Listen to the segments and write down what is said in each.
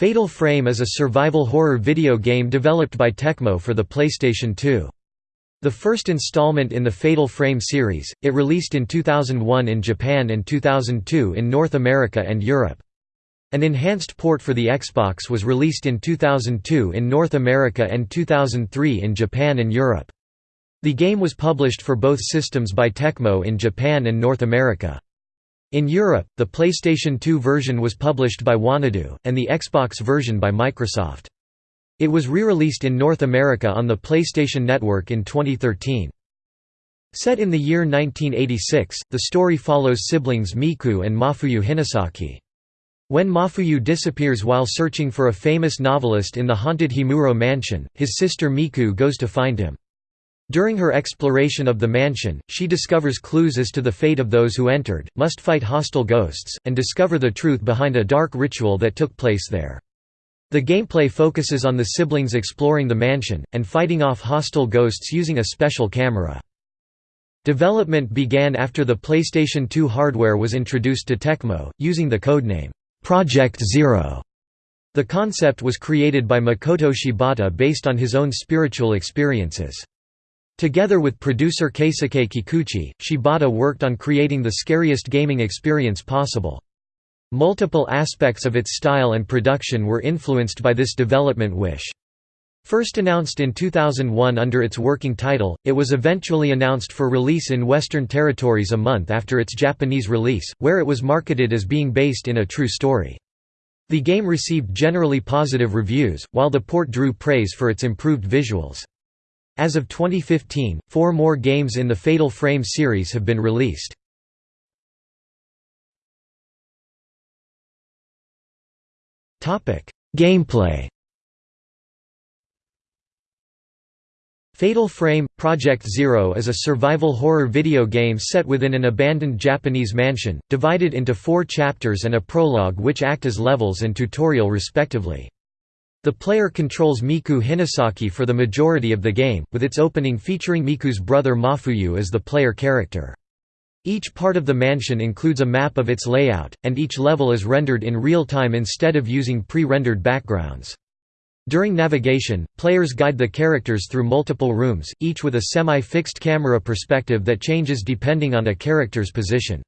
Fatal Frame is a survival horror video game developed by Tecmo for the PlayStation 2. The first installment in the Fatal Frame series, it released in 2001 in Japan and 2002 in North America and Europe. An enhanced port for the Xbox was released in 2002 in North America and 2003 in Japan and Europe. The game was published for both systems by Tecmo in Japan and North America. In Europe, the PlayStation 2 version was published by Wanadoo, and the Xbox version by Microsoft. It was re-released in North America on the PlayStation Network in 2013. Set in the year 1986, the story follows siblings Miku and Mafuyu Hinasaki. When Mafuyu disappears while searching for a famous novelist in the haunted Himuro mansion, his sister Miku goes to find him. During her exploration of the mansion, she discovers clues as to the fate of those who entered, must fight hostile ghosts, and discover the truth behind a dark ritual that took place there. The gameplay focuses on the siblings exploring the mansion, and fighting off hostile ghosts using a special camera. Development began after the PlayStation 2 hardware was introduced to Tecmo, using the codename, Project Zero. The concept was created by Makoto Shibata based on his own spiritual experiences. Together with producer Keisuke Kikuchi, Shibata worked on creating the scariest gaming experience possible. Multiple aspects of its style and production were influenced by this development wish. First announced in 2001 under its working title, it was eventually announced for release in Western territories a month after its Japanese release, where it was marketed as being based in a true story. The game received generally positive reviews, while the port drew praise for its improved visuals. As of 2015, four more games in the Fatal Frame series have been released. Gameplay Fatal Frame – Project Zero is a survival horror video game set within an abandoned Japanese mansion, divided into four chapters and a prologue which act as levels and tutorial respectively. The player controls Miku Hinasaki for the majority of the game, with its opening featuring Miku's brother Mafuyu as the player character. Each part of the mansion includes a map of its layout, and each level is rendered in real time instead of using pre-rendered backgrounds. During navigation, players guide the characters through multiple rooms, each with a semi-fixed camera perspective that changes depending on a character's position.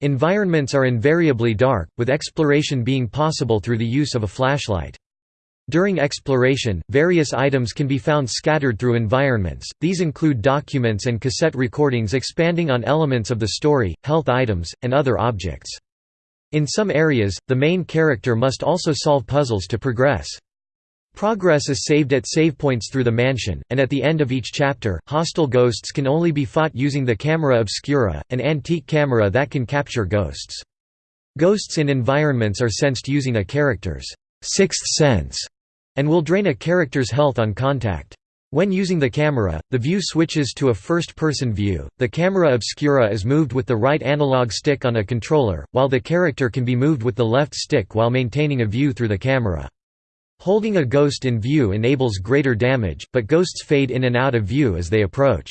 Environments are invariably dark, with exploration being possible through the use of a flashlight. During exploration, various items can be found scattered through environments, these include documents and cassette recordings expanding on elements of the story, health items, and other objects. In some areas, the main character must also solve puzzles to progress. Progress is saved at save points through the mansion, and at the end of each chapter, hostile ghosts can only be fought using the camera obscura, an antique camera that can capture ghosts. Ghosts in environments are sensed using a character's sixth sense and will drain a character's health on contact. When using the camera, the view switches to a first-person view. The camera obscura is moved with the right analog stick on a controller, while the character can be moved with the left stick while maintaining a view through the camera. Holding a ghost in view enables greater damage, but ghosts fade in and out of view as they approach.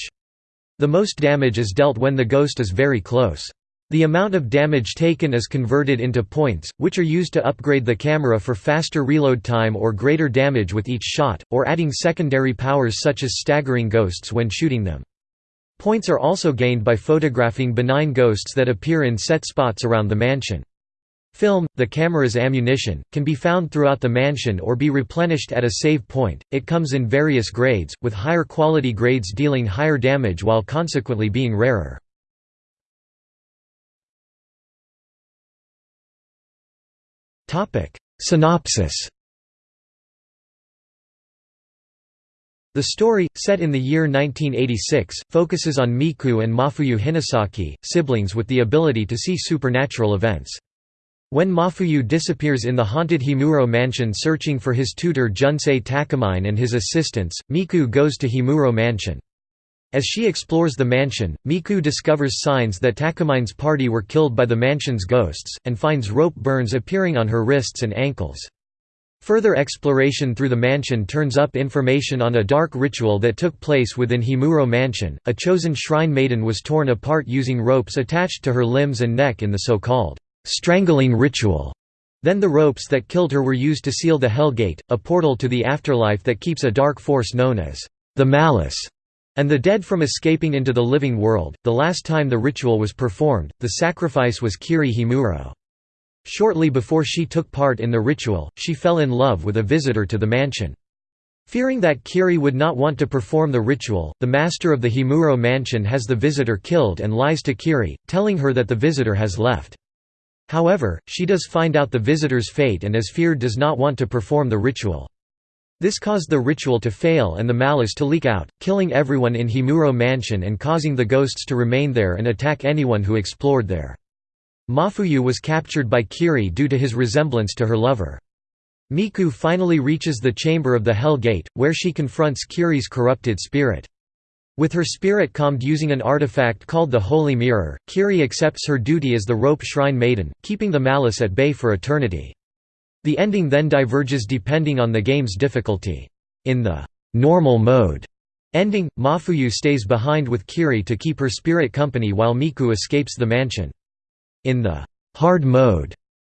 The most damage is dealt when the ghost is very close. The amount of damage taken is converted into points, which are used to upgrade the camera for faster reload time or greater damage with each shot, or adding secondary powers such as staggering ghosts when shooting them. Points are also gained by photographing benign ghosts that appear in set spots around the mansion. Film, the camera's ammunition, can be found throughout the mansion or be replenished at a save point. It comes in various grades, with higher quality grades dealing higher damage while consequently being rarer. Synopsis The story, set in the year 1986, focuses on Miku and Mafuyu Hinasaki, siblings with the ability to see supernatural events. When Mafuyu disappears in the haunted Himuro mansion searching for his tutor Junsei Takamine and his assistants, Miku goes to Himuro mansion. As she explores the mansion, Miku discovers signs that Takamine's party were killed by the mansion's ghosts, and finds rope burns appearing on her wrists and ankles. Further exploration through the mansion turns up information on a dark ritual that took place within Himuro Mansion. A chosen shrine maiden was torn apart using ropes attached to her limbs and neck in the so-called strangling ritual. Then the ropes that killed her were used to seal the Hell Gate, a portal to the afterlife that keeps a dark force known as the Malice and the dead from escaping into the living world. The last time the ritual was performed, the sacrifice was Kiri Himuro. Shortly before she took part in the ritual, she fell in love with a visitor to the mansion. Fearing that Kiri would not want to perform the ritual, the master of the Himuro mansion has the visitor killed and lies to Kiri, telling her that the visitor has left. However, she does find out the visitor's fate and as feared does not want to perform the ritual. This caused the ritual to fail and the malice to leak out, killing everyone in Himuro Mansion and causing the ghosts to remain there and attack anyone who explored there. Mafuyu was captured by Kiri due to his resemblance to her lover. Miku finally reaches the chamber of the Hell Gate, where she confronts Kiri's corrupted spirit. With her spirit calmed using an artifact called the Holy Mirror, Kiri accepts her duty as the Rope Shrine Maiden, keeping the malice at bay for eternity. The ending then diverges depending on the game's difficulty. In the «normal mode» ending, Mafuyu stays behind with Kiri to keep her spirit company while Miku escapes the mansion. In the «hard mode»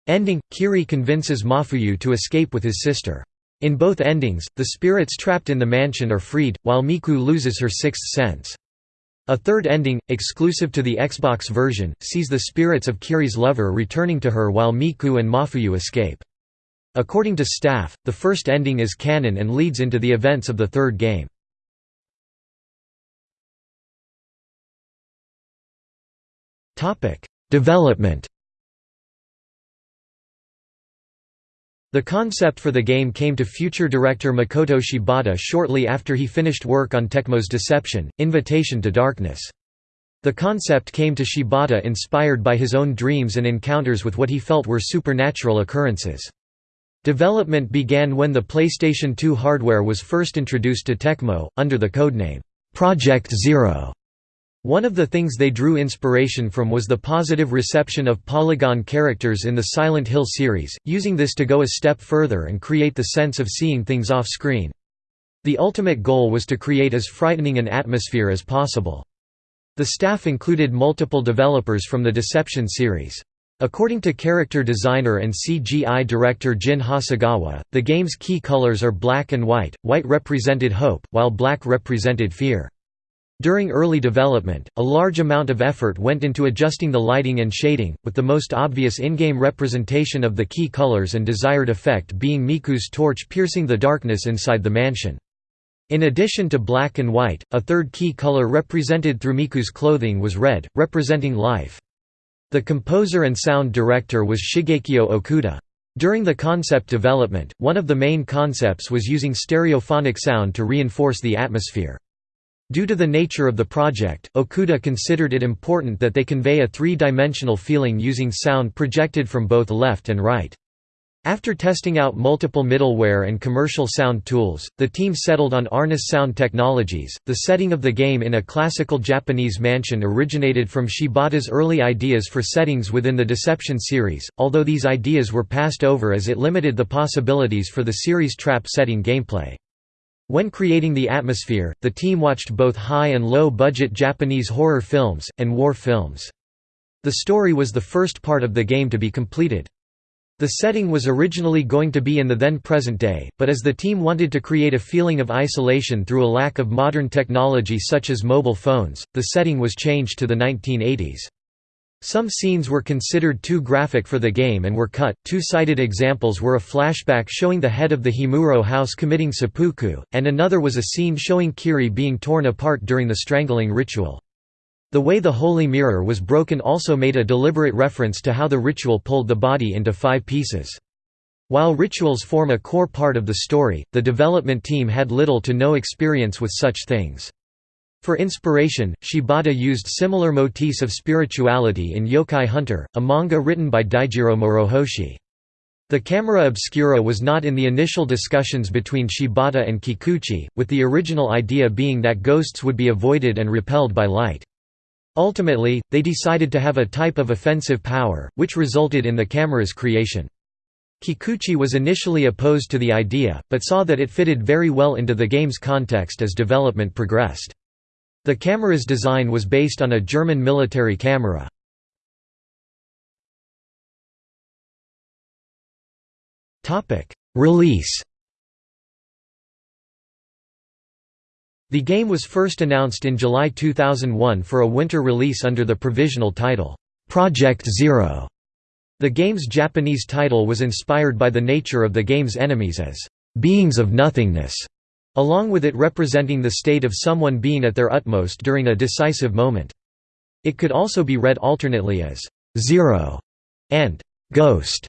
ending, Kiri convinces Mafuyu to escape with his sister. In both endings, the spirits trapped in the mansion are freed, while Miku loses her sixth sense. A third ending, exclusive to the Xbox version, sees the spirits of Kiri's lover returning to her while Miku and Mafuyu escape. According to staff, the first ending is canon and leads into the events of the third game. Development The concept for the game came to future director Makoto Shibata shortly after he finished work on Tecmo's Deception, Invitation to Darkness. The concept came to Shibata inspired by his own dreams and encounters with what he felt were supernatural occurrences. Development began when the PlayStation 2 hardware was first introduced to Tecmo, under the codename, Project Zero. One of the things they drew inspiration from was the positive reception of polygon characters in the Silent Hill series, using this to go a step further and create the sense of seeing things off-screen. The ultimate goal was to create as frightening an atmosphere as possible. The staff included multiple developers from the Deception series. According to character designer and CGI director Jin Hasegawa, the game's key colors are black and white, white represented hope, while black represented fear. During early development, a large amount of effort went into adjusting the lighting and shading, with the most obvious in-game representation of the key colors and desired effect being Miku's torch piercing the darkness inside the mansion. In addition to black and white, a third key color represented through Miku's clothing was red, representing life. The composer and sound director was Shigekiyo Okuda. During the concept development, one of the main concepts was using stereophonic sound to reinforce the atmosphere. Due to the nature of the project, Okuda considered it important that they convey a three-dimensional feeling using sound projected from both left and right. After testing out multiple middleware and commercial sound tools, the team settled on Arnis Sound Technologies. The setting of the game in a classical Japanese mansion originated from Shibata's early ideas for settings within the Deception series, although these ideas were passed over as it limited the possibilities for the series' trap setting gameplay. When creating the atmosphere, the team watched both high and low budget Japanese horror films, and war films. The story was the first part of the game to be completed. The setting was originally going to be in the then present day, but as the team wanted to create a feeling of isolation through a lack of modern technology such as mobile phones, the setting was changed to the 1980s. Some scenes were considered too graphic for the game and were cut. Two cited examples were a flashback showing the head of the Himuro house committing seppuku, and another was a scene showing Kiri being torn apart during the strangling ritual. The way the Holy Mirror was broken also made a deliberate reference to how the ritual pulled the body into five pieces. While rituals form a core part of the story, the development team had little to no experience with such things. For inspiration, Shibata used similar motifs of spirituality in Yokai Hunter, a manga written by Daijiro Morohoshi. The camera obscura was not in the initial discussions between Shibata and Kikuchi, with the original idea being that ghosts would be avoided and repelled by light. Ultimately, they decided to have a type of offensive power, which resulted in the camera's creation. Kikuchi was initially opposed to the idea, but saw that it fitted very well into the game's context as development progressed. The camera's design was based on a German military camera. Release The game was first announced in July 2001 for a winter release under the provisional title, Project Zero. The game's Japanese title was inspired by the nature of the game's enemies as beings of nothingness, along with it representing the state of someone being at their utmost during a decisive moment. It could also be read alternately as Zero and Ghost.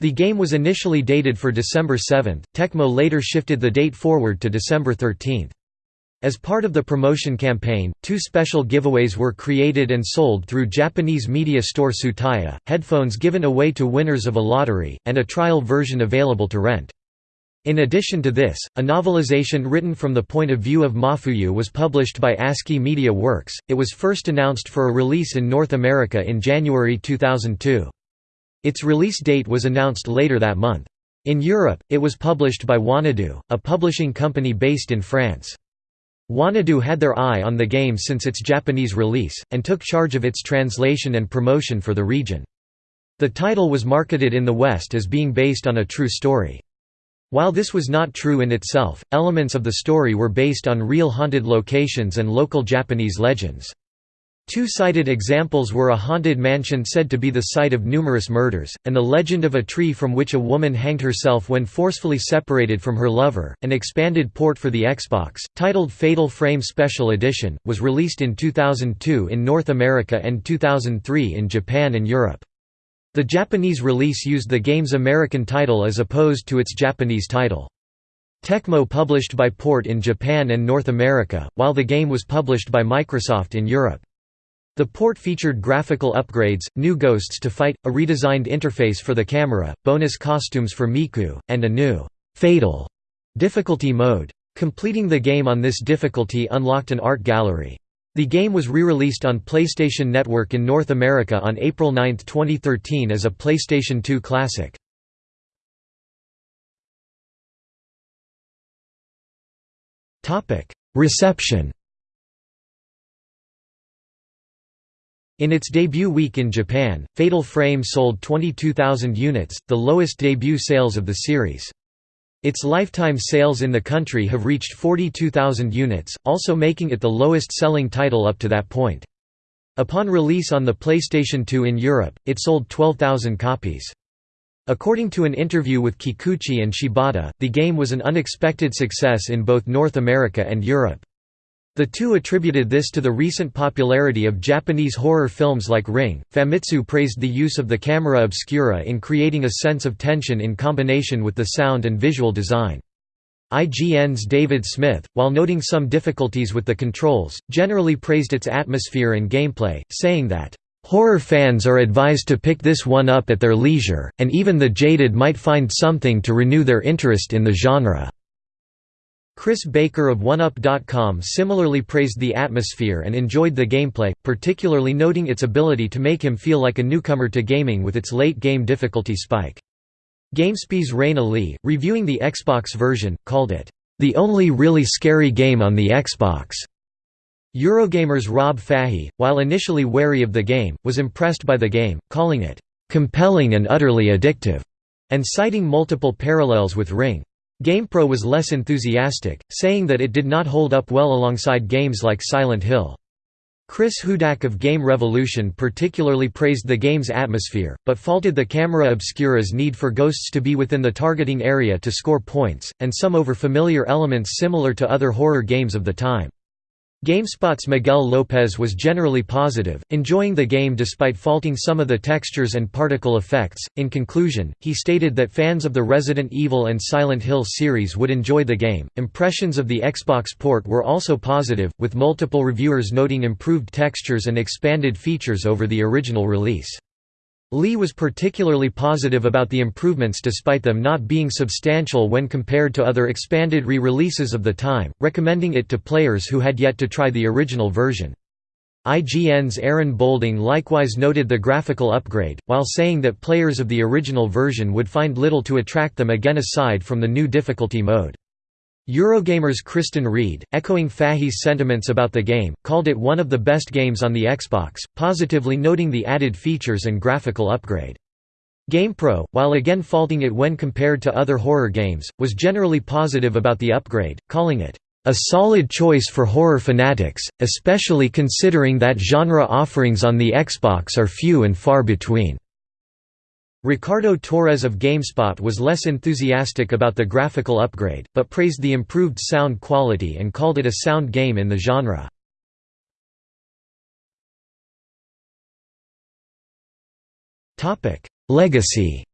The game was initially dated for December 7, Tecmo later shifted the date forward to December 13. As part of the promotion campaign, two special giveaways were created and sold through Japanese media store Tsutaya, headphones given away to winners of a lottery, and a trial version available to rent. In addition to this, a novelization written from the point of view of Mafuyu was published by ASCII Media Works. It was first announced for a release in North America in January 2002. Its release date was announced later that month. In Europe, it was published by Wanadoo, a publishing company based in France. Wanadoo had their eye on the game since its Japanese release, and took charge of its translation and promotion for the region. The title was marketed in the West as being based on a true story. While this was not true in itself, elements of the story were based on real haunted locations and local Japanese legends. Two cited examples were a haunted mansion said to be the site of numerous murders, and the legend of a tree from which a woman hanged herself when forcefully separated from her lover. An expanded port for the Xbox, titled Fatal Frame Special Edition, was released in 2002 in North America and 2003 in Japan and Europe. The Japanese release used the game's American title as opposed to its Japanese title. Tecmo published by port in Japan and North America, while the game was published by Microsoft in Europe. The port featured graphical upgrades, new ghosts to fight, a redesigned interface for the camera, bonus costumes for Miku, and a new «fatal» difficulty mode. Completing the game on this difficulty unlocked an art gallery. The game was re-released on PlayStation Network in North America on April 9, 2013 as a PlayStation 2 classic. Reception In its debut week in Japan, Fatal Frame sold 22,000 units, the lowest debut sales of the series. Its lifetime sales in the country have reached 42,000 units, also making it the lowest-selling title up to that point. Upon release on the PlayStation 2 in Europe, it sold 12,000 copies. According to an interview with Kikuchi and Shibata, the game was an unexpected success in both North America and Europe. The two attributed this to the recent popularity of Japanese horror films like Ring. Famitsu praised the use of the camera obscura in creating a sense of tension in combination with the sound and visual design. IGN's David Smith, while noting some difficulties with the controls, generally praised its atmosphere and gameplay, saying that, "...horror fans are advised to pick this one up at their leisure, and even the jaded might find something to renew their interest in the genre." Chris Baker of OneUp.com similarly praised the atmosphere and enjoyed the gameplay, particularly noting its ability to make him feel like a newcomer to gaming with its late-game difficulty spike. GameSpy's Raina Lee, reviewing the Xbox version, called it, "...the only really scary game on the Xbox." Eurogamer's Rob Fahey, while initially wary of the game, was impressed by the game, calling it, "...compelling and utterly addictive," and citing multiple parallels with Ring. GamePro was less enthusiastic, saying that it did not hold up well alongside games like Silent Hill. Chris Hudak of Game Revolution particularly praised the game's atmosphere, but faulted the camera obscura's need for ghosts to be within the targeting area to score points, and some over-familiar elements similar to other horror games of the time. GameSpot's Miguel Lopez was generally positive, enjoying the game despite faulting some of the textures and particle effects. In conclusion, he stated that fans of the Resident Evil and Silent Hill series would enjoy the game. Impressions of the Xbox port were also positive, with multiple reviewers noting improved textures and expanded features over the original release. Lee was particularly positive about the improvements despite them not being substantial when compared to other expanded re-releases of the time, recommending it to players who had yet to try the original version. IGN's Aaron Boulding likewise noted the graphical upgrade, while saying that players of the original version would find little to attract them again aside from the new difficulty mode. Eurogamer's Kristan Reed, echoing Fahey's sentiments about the game, called it one of the best games on the Xbox, positively noting the added features and graphical upgrade. GamePro, while again faulting it when compared to other horror games, was generally positive about the upgrade, calling it, "...a solid choice for horror fanatics, especially considering that genre offerings on the Xbox are few and far between." Ricardo Torres of GameSpot was less enthusiastic about the graphical upgrade, but praised the improved sound quality and called it a sound game in the genre. Legacy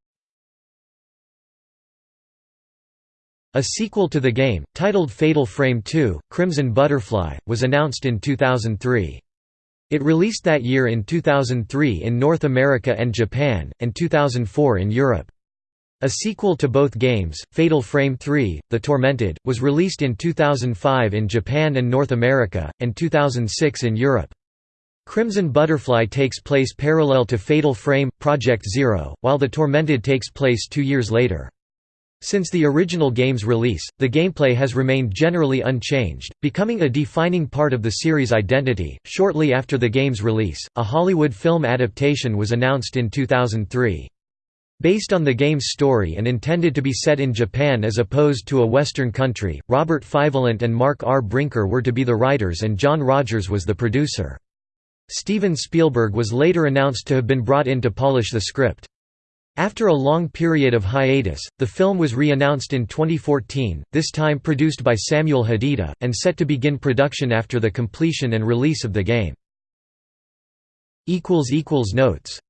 A sequel to the game, titled Fatal Frame 2, Crimson Butterfly, was announced in 2003. It released that year in 2003 in North America and Japan, and 2004 in Europe. A sequel to both games, Fatal Frame 3, The Tormented, was released in 2005 in Japan and North America, and 2006 in Europe. Crimson Butterfly takes place parallel to Fatal Frame, Project Zero, while The Tormented takes place two years later. Since the original game's release, the gameplay has remained generally unchanged, becoming a defining part of the series' identity. Shortly after the game's release, a Hollywood film adaptation was announced in 2003. Based on the game's story and intended to be set in Japan as opposed to a Western country, Robert Fyvolent and Mark R. Brinker were to be the writers and John Rogers was the producer. Steven Spielberg was later announced to have been brought in to polish the script. After a long period of hiatus, the film was re-announced in 2014, this time produced by Samuel Hadida, and set to begin production after the completion and release of the game. Notes